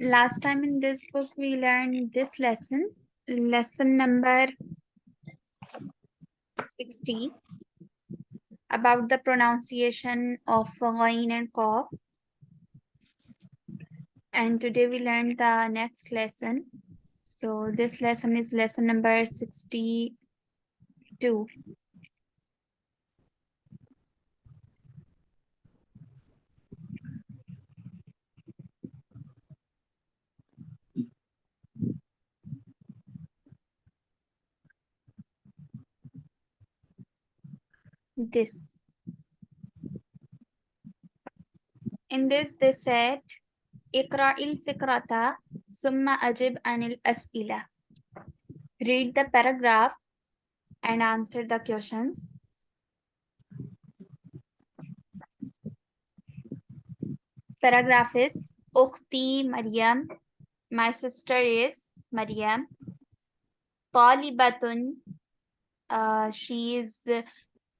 last time in this book we learned this lesson, lesson number 60 about the pronunciation of ghain and qaf. And today we learned the next lesson. So this lesson is lesson number 62. this. In this, they said, Ikra'il fikrata summa ajib anil as'ila. Read the paragraph and answer the questions. Paragraph is, Okti Maryam, my sister is Maryam. Talibatun, uh, she is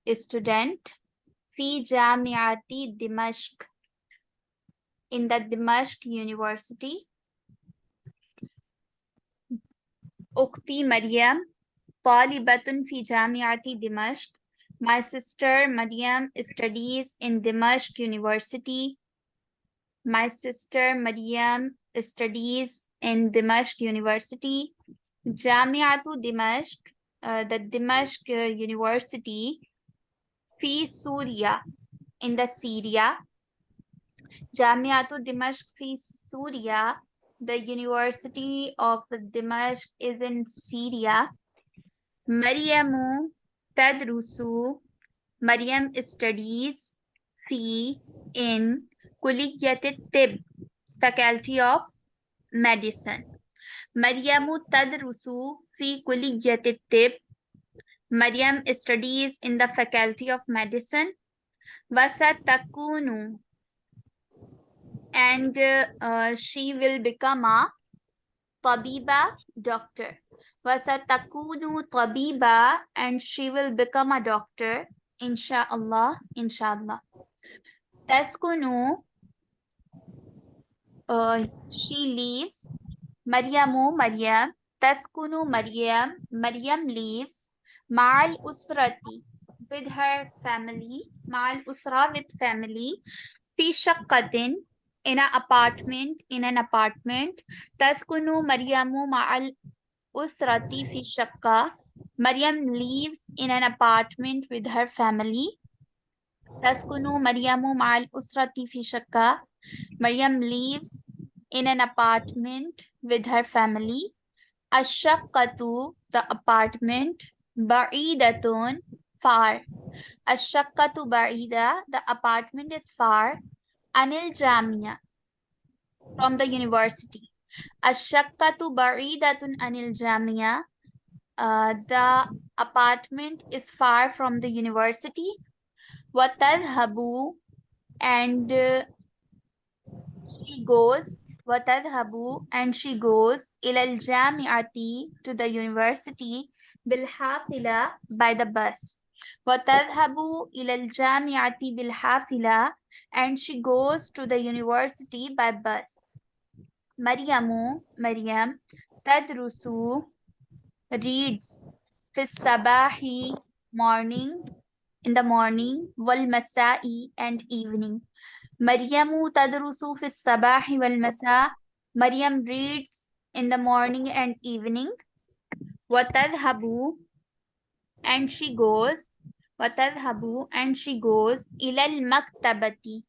student في جامعة دمشق in the Dimashq University. أختي مريم طالبة في جامعة دمشق. My sister Maryam studies in Dimashq University. My sister Maryam studies in Dimashq University. جامعة دمشق, uh, the Dimashq University fi Surya in the Syria. Jamiatul Dimashq fi Surya. The University of Dimashq is in Syria. Maryamu tadrusu. Maryam studies fi in Kuliyatit Tib, Faculty of Medicine. Maryamu tadrusu fi Kuliyatit Tib. Maryam studies in the Faculty of Medicine. Vasatakunu. And uh, she will become a tabiba doctor. Vasatakunu tabiba and she will become a doctor. Insha'Allah, inshallah. Taskunu, uh, she leaves. Maryamu, Maryam. Taskunu, Maryam. Maryam leaves. Ma'al usrati with her family. Ma'al usra with family. Fi shaqqatin in an apartment. In an apartment. Taskunu Maryamu ma'al usrati fi shaqqa. Maryam lives in an apartment with her family. Taskunu Maryamu ma'al usrati fi shaqqa. Maryam lives in an apartment with her family. Ashaqqatu, the apartment. Ba'idatun, far. Ashaqqatu ba'ida, the apartment is far. Anil Jamia, from the university. Ashaqqatu ba'idatun anil Jamia, uh, the apartment is far from the university. Watadhabu, and uh, she goes. Watadhabu, and she goes. Ilal Jamiati, to the university. بالحافلة by the bus وتذهب إلى الجامعة بالحافلة and she goes to the university by bus مريم مريم تدرس reads في الصباح morning in the morning والمساء and evening مريم تدرس في الصباح والمساء مريم reads in the morning and evening وتذهب and she goes وتذهب and she goes إلى المكتبة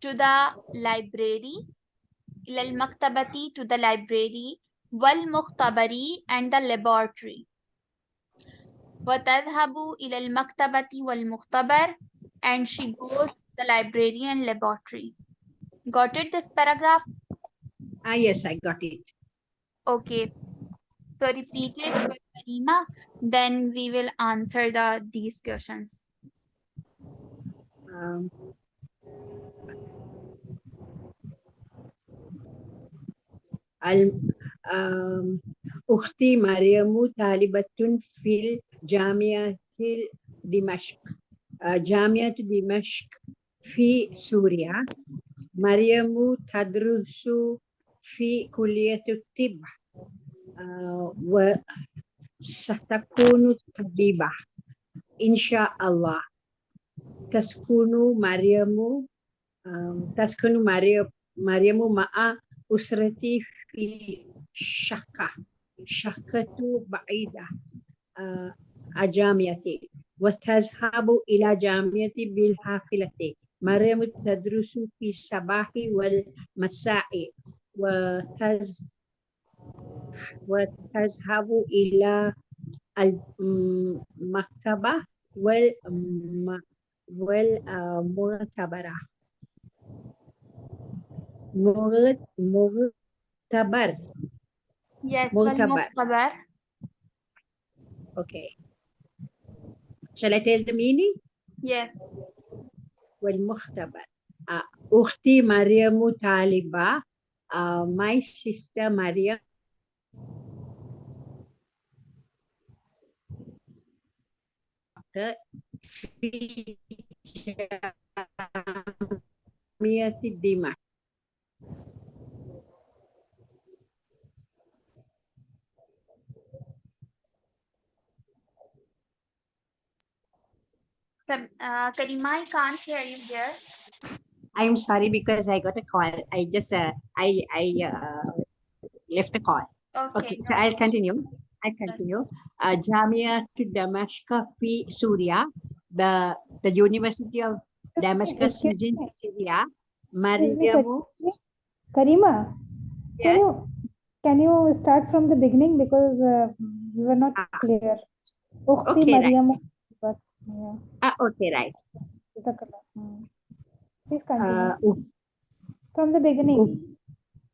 to the library إلى المكتبة to the library والمختبر and the laboratory وتذهب إلى المكتبة والمختبر and she goes to the library and laboratory got it this paragraph Ah, yes, I got it. okay so repeat it with Marima, then we will answer the these questions. Um, ال- um, أختي مريم طالبة في جامعة دمشق آه، جامعة دمشق في سوريا مريم تدرس في كلية الطب آه، وستكون طبيبة. إن شاء الله. تسكن مريم تسكن مريم مع أسرتي في شقة. شقة بعيدة. آه، جامعتي. وتذهب إلى جامعة بالحافلة. مريم تدرس في الصباح والمساء. وتز وتذهب إلى المكتبة والم والمعتبرة مغ- مغتبر Yes, مغتبر. Okay. Shall I tell the meaning? Yes. والمختبر أختي مريم طالبة آه، my sister مريم في جامعة دمشق So, uh, Karima, I can't hear you here. I'm sorry because I got a call. I just uh, I I uh, left a call. Okay. Okay, so I'll continue. I'll continue. uh, Jamia to Damascus fi Syria. The the University of Damascus is in. Syria. Maria, Karima. Yes. Can you can you start from the beginning because uh, we were not ah. clear. Ukhti okay, Mariamu. Right. But, yeah. Ah, okay, right. Hmm. Please continue. Uh, from the beginning.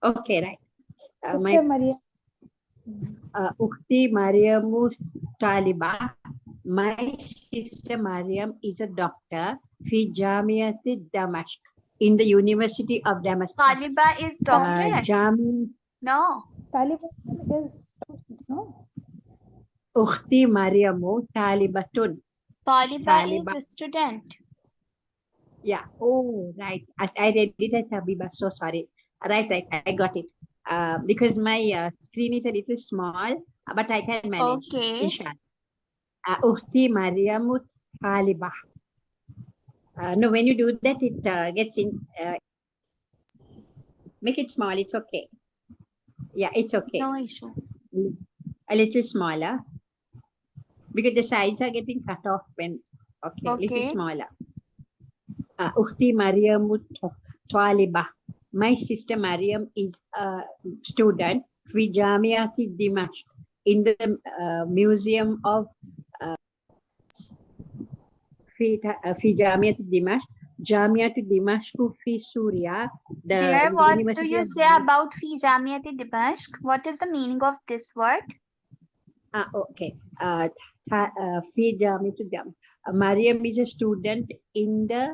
Okay, right. Uh, Sister my... Maria. Hmm uh, Ukti Mariamu Taliba. My sister Mariam is a doctor fi Jamiat Damascus in the University of Damascus. Taliba is Uh, doctorate. Jami No. Taliban is no. Ukti Mariamu Talibatun. Taliba is a student. Yeah. Oh, right. I, I read it as Habiba. So sorry. Right, right. I got it. Uh, because my uh, screen is a little small, but I can manage. Okay. Inshallah. Uh, Taliba. Uh, no, when you do that, it uh, gets in. Uh, make it small. It's okay. Yeah, it's okay. No issue. A little smaller. Because the sides are getting cut off when. Okay, little smaller. Uh, Uhti Mariamu Taliba. My sister Mariam is a student في جامعة دمشق in the uh, museum of uh, في في جامعة دمشق جامعة دمشق في سوريا the Here, what do University you of say Damascus- about Fi Jamiati Dimashq? What is the meaning of this word? Ah, okay. Uh, th- uh, في جامعة دمشق Mariam is a student in the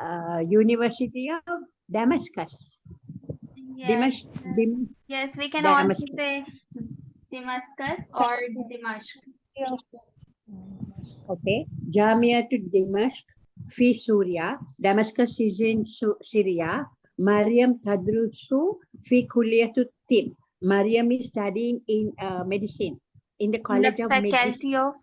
uh, University of Damascus. Yes, Dimashq, Dim- yes, we can also say Damascus or Dimashq. Okay. Jamia to Dimashq fi Syria. Damascus is in Syria. Mariam Tadrusu fi Kulliyatu Tim. Mariam is studying in uh, medicine in the In College the of Medicine. faculty of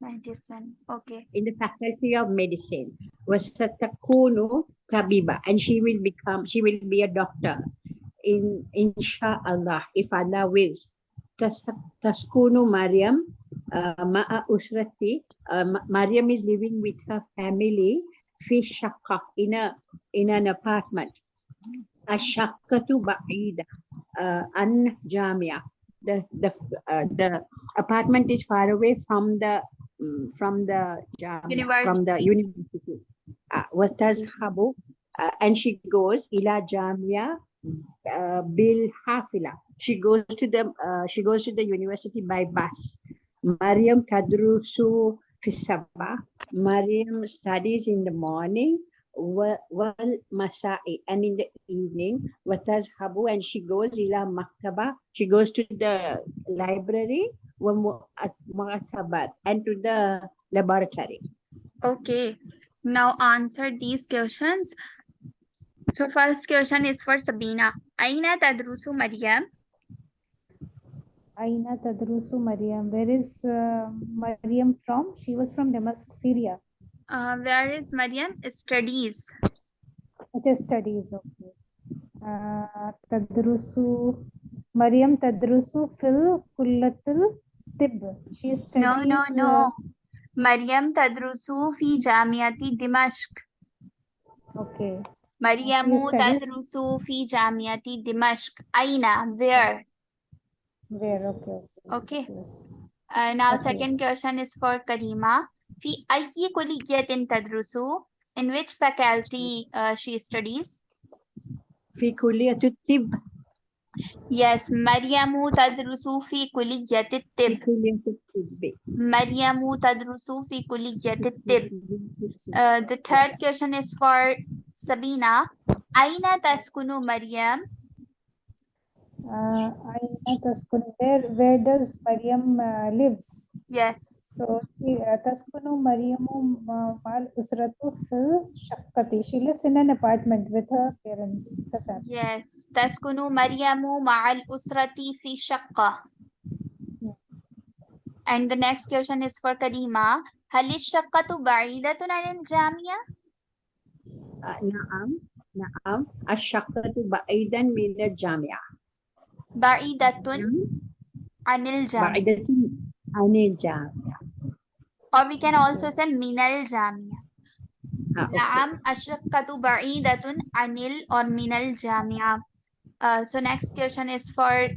medicine. Okay. In the Faculty of Medicine. Wasatakunu Tabiba. And she will become, she will be a doctor in insha'Allah, if Allah wills. Taskuno Mariam, uh, ma'a usrati. Uh, Mariam is living with her family, fi shakak, in, a, in an apartment. Ashakatu ba'ida, uh, an jamia. The, the, uh, the apartment is far away from the mm, from the jamia, university. from the university. Uh, what does Habu? Uh, and she goes ila jamia uh, bil hafila. She goes to the uh, she goes to the university by bus. Mariam tadrusu fi sabah. Mariam studies in the morning wa- wal masai and in the evening watazhabu and she goes ila maktaba she goes to the library and to the laboratory Okay. Now answer these questions. So first question is for Sabina. Aina tadrusu Maryam? Aina tadrusu Maryam. Where is uh, Maryam from? She was from Damascus, Syria. Uh, where is Maryam? It Studies. It is studies. Okay. Uh, tadrusu Maryam tadrusu fil kullatil tib. She is studies. No, no, no. Maryam tadrusu fi jamiati Dimashq. Okay. Mariamu tazrusu fi Jamiati Dimashq. Aina, where? Where, okay. Okay. okay. Uh, now, okay. second question is for Karima. Fi ayyi kulliyatin tadrusu? In which faculty uh, she studies? Fi kulliyatut tib. Yes, Maryamu tadrusu fi kulliyati tib. Maryamu tadrusu fi kulliyati tib. Uh, the third question is for Sabina. Aina taskunu Maryam? uh, Taskunu, where, where does Mariam uh, lives? Yes. So, Taskunu uh, Mariam uh, Mal Usratu Fil Shakati. She lives in an apartment with her parents, the family. Yes. Taskunu Mariam Mal Usrati Fi Shakka. And the next question is for Karima. Halish الشقة بعيدة عن Jamia? نعم نعم الشقة بعيدا mila jamia. Ba'idatun hmm? anil jam. Ba'idatun anil. Or we can also say minal jamia. Ah, okay. Naam ashraqatu ba'idatun anil or minal jamia. Uh, so next question is for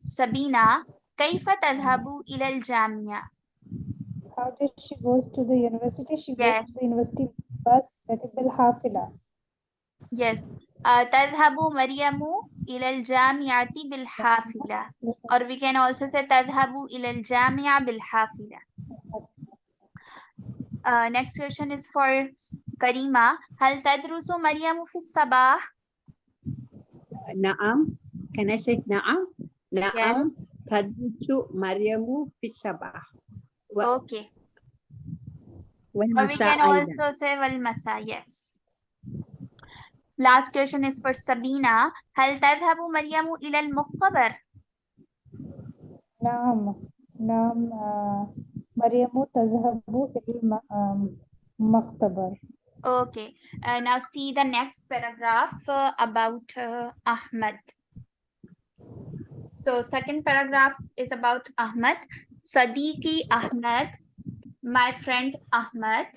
Sabina. Kaifa tadhabu ilal jamia? How does she goes to the university? She yes. goes to the university but that will Yes. Uh, Tadhabu Mariamu ilal jamiati bil hafila. Or we can also say Tadhabu ilal jamia bil hafila. Uh, next question is for Karima. Hal tadrusu Mariamu fi sabah? Naam. Can I say naam? Naam. Yes. Tadrusu Mariamu fi sabah. Okay. Or we can also say Walmasa. Yes. Last question is for Sabina. هل تذهب مريم إلى المختبر? نعم نعم آه، مريم تذهب إلى الم- المختبر. Okay. Uh, now see the next paragraph uh, about uh, Ahmad. So second paragraph is about Ahmad. Sadiqi Ahmad, my friend Ahmad.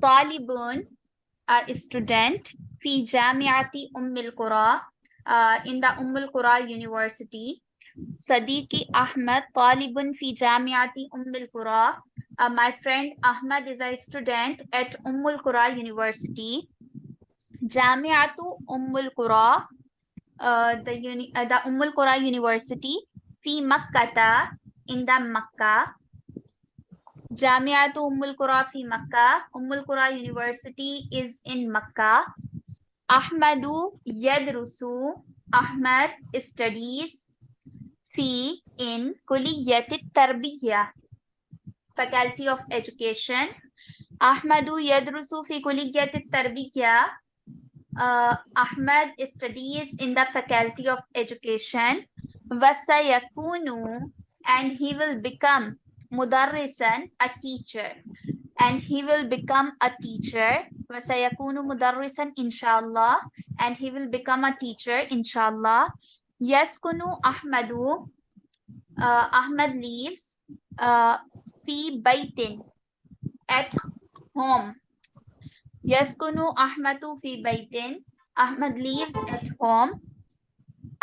Talibun, a student. في جامعة أم القرى uh, in the أم القرى University. صديقي أحمد طالب في جامعة أم القرى. Uh, my friend Ahmad is a student at أم القرى University. جامعة أم القرى uh, the, uni uh, the أم القرى University في مكة in the مكة جامعة أم القرى في مكة أم القرى University is in مكة Ahmadu yadrusu. Ahmad studies fi in kuliyati tarbiyah. Faculty of Education. Ahmadu yadrusu fi kuliyati tarbiyah. Uh, Ahmad studies in the Faculty of Education. Vasayakunu and he will become mudarrisan, a teacher and he will become a teacher وسيكون مدرسا إن شاء الله and he will become a teacher إن شاء الله يسكن أحمد uh, أحمد lives uh, في بيت at home يسكن أحمد في بيت أحمد lives at home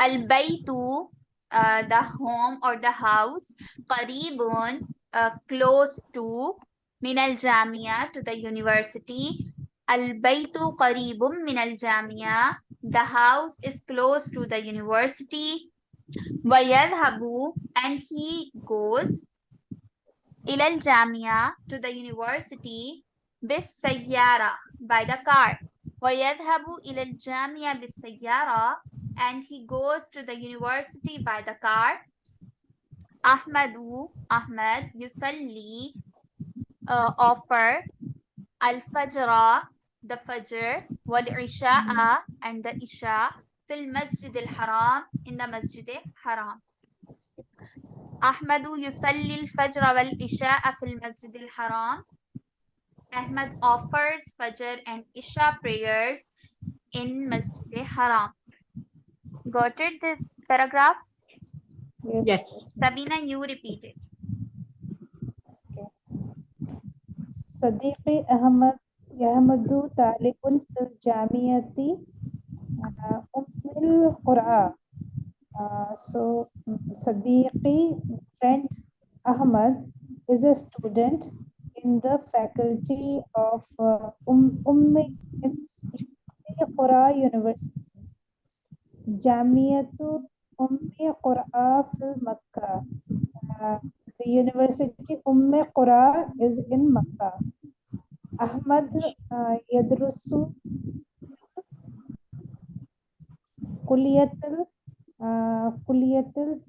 البيت uh, the home or the house قريب uh, close to من الجامعة to the university البيت قريب من الجامعة the house is close to the university ويذهب and he goes إلى الجامعة to the university بالسيارة by the car ويذهب إلى الجامعة بالسيارة and he goes to the university by the car أحمد أحمد يصلي uh, offer al-fajra, the fajr, wal-isha'a, and the isha, fil masjid al-haram, in the masjid al-haram. Ahmadu yusalli al-fajr wal-isha'a fil masjid al-haram. Ahmad offers fajr and isha prayers in masjid al-haram. Got it, this paragraph? Yes. yes. Sabina, you repeat it. صديقي أحمد أحمد طالب في الجامعة آه، أم القرى Uh, so Sadiqi friend Ahmad is a student in the faculty of uh, um, Ummi in Qura University. Jamiatu Ummi Qura fil Makkah. The University Umm Qura is in Makkah. Ahmad uh, Yadrusu Kuliyatul uh,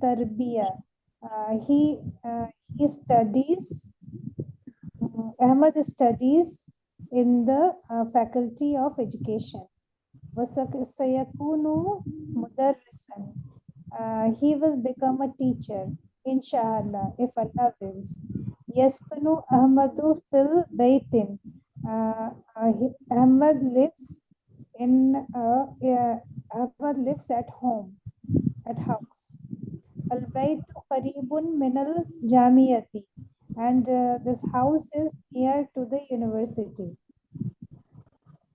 Tarbiya. Uh, he uh, he studies. Uh, Ahmad studies in the uh, faculty of education. Wasayakunu he will become a teacher. inshallah, if Allah wills. يسكن أحمد في البيت. Uh, uh, he- Ahmad lives in uh, yeah, Ahmad lives at home, at house. البيت قريب من الجامعة and uh, this house is near to the university.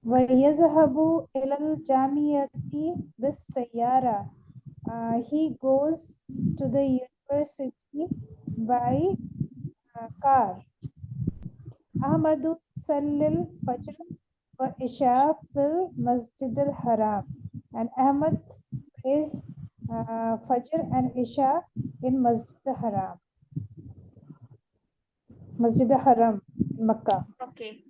ويذهب إلى الجامعة بالسيارة. Uh, he goes to the university by uh, car. Ahmadu Sallil Fajr wa Isha fil Masjid al Haram. And Ahmad prays uh, Fajr and Isha in Masjid al Haram. Masjid al Haram, Makkah. Okay.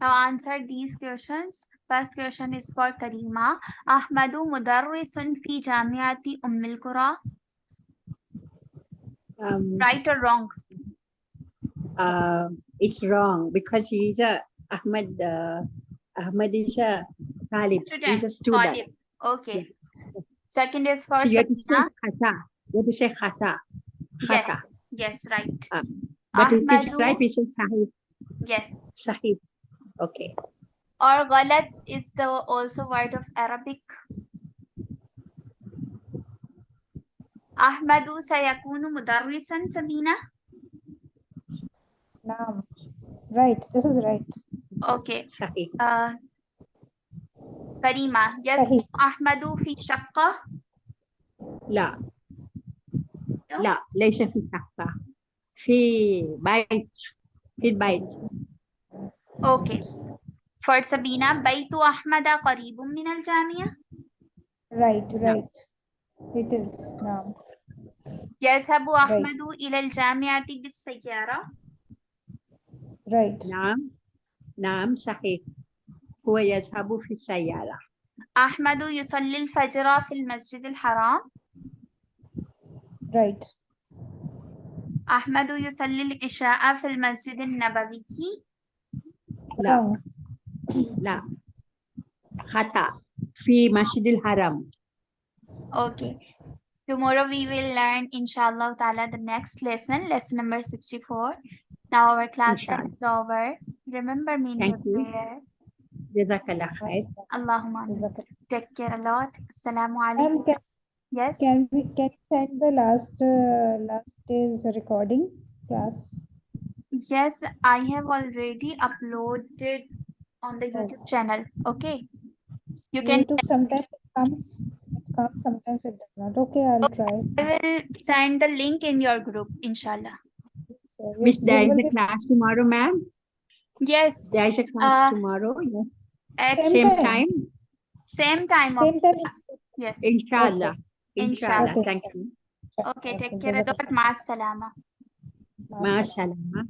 Now answer these questions. First question is for Karima. Ahmadu Mudarrisun fi Jamiati Ummil Qura. Um, Right or wrong? uh, it's wrong because he's a Ahmad. Uh, Ahmad is a Talib. He's a student. Talib. Okay. Second is for So you have to say khata. You have to say khata. Khata. Yes. Yes, right. Ah, But if it's right, we say sahib. Yes. Sahib. Okay. Or galat is the also word of Arabic. أحمد سيكون مدرسا سمينة؟ نعم. Right. This is right. Okay. uh, كريمة. يسكن أحمد في شقة؟ لا. لا ليس في شقة. في بيت. في البيت okay. For Sabina بيت أحمد قريب من الجامعة؟ Right right. It is. now. يذهب Right. أحمد إلى الجامعة بالسيارة. Right. نعم نعم صحيح هو يذهب في السيارة أحمد يصلي الفجر في المسجد الحرام. Right. أحمد يصلي العشاء في المسجد النبوي. لا. لا خطأ في مسجد الحرم Okay. Tomorrow we will learn, inshallah ta'ala, the next lesson, lesson number 64. Now our class inshallah. is over. Remember me Thank in your you. prayer. Jazakallah khair. Allahumma. JazakAllah. Take care a lot. Assalamu alaikum. Can, yes. Can we can check the last uh, last day's recording class? Yes, I have already uploaded on the oh. YouTube okay. channel. Okay. You can YouTube sometimes comes sometimes it does not. Okay, I'll okay, try. I will send the link in your group, inshallah. So, Miss, there is a be... class tomorrow, ma'am? Yes. There is a class uh, tomorrow. Yes. At same, same time. time? Same time. Same time. Yes. Inshallah. Okay. Inshallah. Okay. Thank you. Okay, take care. Dot ma salama. Ma salama.